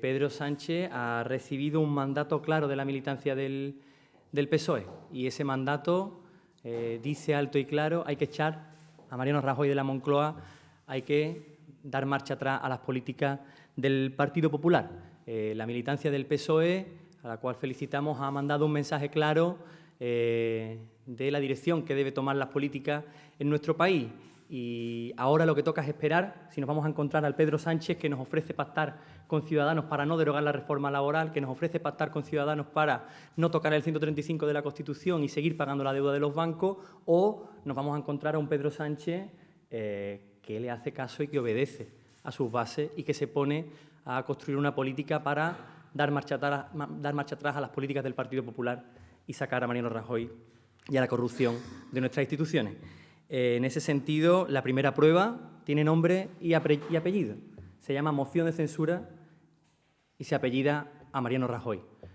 Pedro Sánchez ha recibido un mandato claro de la militancia del, PSOE y ese mandato eh, dice alto y claro hay que echar a Mariano Rajoy de la Moncloa, hay que dar marcha atrás a las políticas del Partido Popular. Eh, la militancia del PSOE, a la cual felicitamos, ha mandado un mensaje claro eh, de la dirección que debe tomar las políticas en nuestro país y ahora lo que toca es esperar si nos vamos a encontrar al Pedro Sánchez que nos ofrece pactar con Ciudadanos para no derogar la reforma laboral, que nos ofrece pactar con Ciudadanos para no tocar el 135 de la Constitución y seguir pagando la deuda de los bancos, o nos vamos a encontrar a un Pedro Sánchez eh, que le hace caso y que obedece a sus bases y que se pone a construir una política para dar marcha atrás, dar marcha atrás a las políticas del Partido Popular y sacar a Mariano Rajoy y a la corrupción de nuestras instituciones. Eh, en ese sentido, la primera prueba tiene nombre y apellido. Se llama moción de censura y se apellida a Mariano Rajoy.